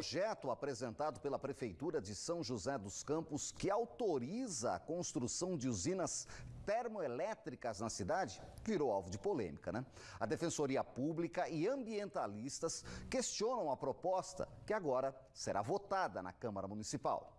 Projeto apresentado pela Prefeitura de São José dos Campos que autoriza a construção de usinas termoelétricas na cidade virou alvo de polêmica, né? A Defensoria Pública e ambientalistas questionam a proposta que agora será votada na Câmara Municipal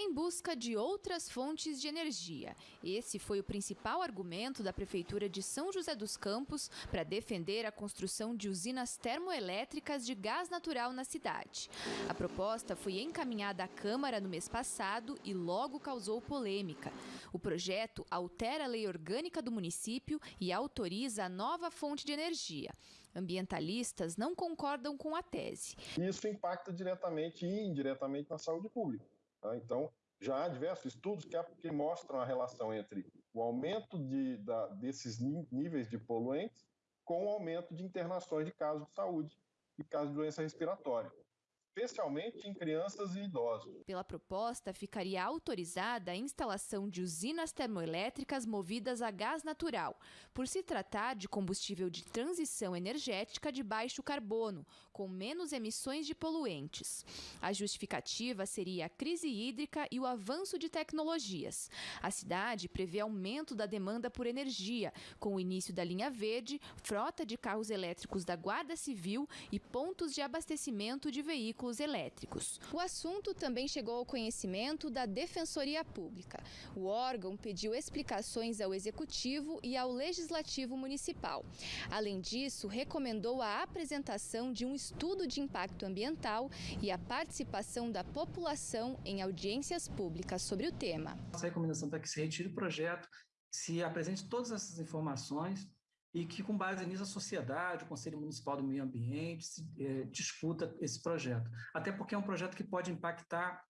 em busca de outras fontes de energia. Esse foi o principal argumento da Prefeitura de São José dos Campos para defender a construção de usinas termoelétricas de gás natural na cidade. A proposta foi encaminhada à Câmara no mês passado e logo causou polêmica. O projeto altera a lei orgânica do município e autoriza a nova fonte de energia. Ambientalistas não concordam com a tese. Isso impacta diretamente e indiretamente na saúde pública. Tá? Então, já há diversos estudos que, mostram a relação entre o aumento de, da, desses níveis de poluentes com o aumento de internações de casos de saúde e casos de doença respiratória especialmente em crianças e idosos. Pela proposta, ficaria autorizada a instalação de usinas termoelétricas movidas a gás natural, por se tratar de combustível de transição energética de baixo carbono, com menos emissões de poluentes. A justificativa seria a crise hídrica e o avanço de tecnologias. A cidade prevê aumento da demanda por energia, com o início da linha verde, frota de carros elétricos da Guarda Civil e pontos de abastecimento de veículos veículos elétricos. O assunto também chegou ao conhecimento da Defensoria Pública. O órgão pediu explicações ao Executivo e ao Legislativo Municipal. Além disso, recomendou a apresentação de um estudo de impacto ambiental e a participação da população em audiências públicas sobre o tema. Nossa recomendação para que se retire o projeto, se apresente todas essas informações e que, com base nisso, a sociedade, o Conselho Municipal do Meio Ambiente, se, é, discuta esse projeto. Até porque é um projeto que pode impactar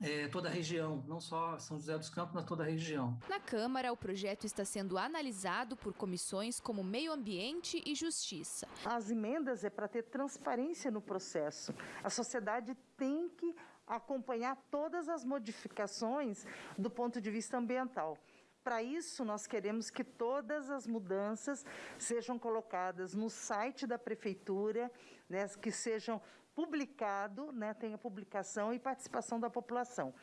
é, toda a região, não só São José dos Campos, mas toda a região. Na Câmara, o projeto está sendo analisado por comissões como Meio Ambiente e Justiça. As emendas é para ter transparência no processo. A sociedade tem que acompanhar todas as modificações do ponto de vista ambiental. Para isso, nós queremos que todas as mudanças sejam colocadas no site da prefeitura, né, que sejam publicado, né, tenha publicação e participação da população.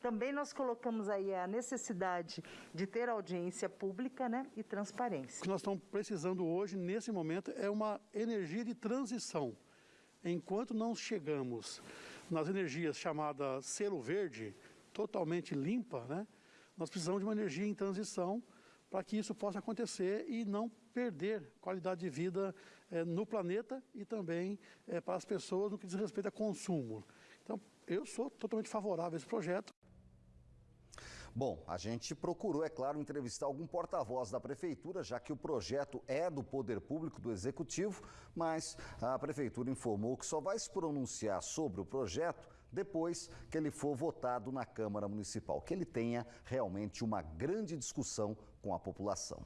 Também nós colocamos aí a necessidade de ter audiência pública né, e transparência. O que nós estamos precisando hoje, nesse momento, é uma energia de transição. Enquanto não chegamos nas energias chamadas selo verde, totalmente limpa, né, nós precisamos de uma energia em transição para que isso possa acontecer e não perder qualidade de vida é, no planeta e também é, para as pessoas no que diz respeito a consumo. Então, eu sou totalmente favorável a esse projeto. Bom, a gente procurou, é claro, entrevistar algum porta-voz da Prefeitura, já que o projeto é do Poder Público, do Executivo, mas a Prefeitura informou que só vai se pronunciar sobre o projeto depois que ele for votado na Câmara Municipal, que ele tenha realmente uma grande discussão com a população.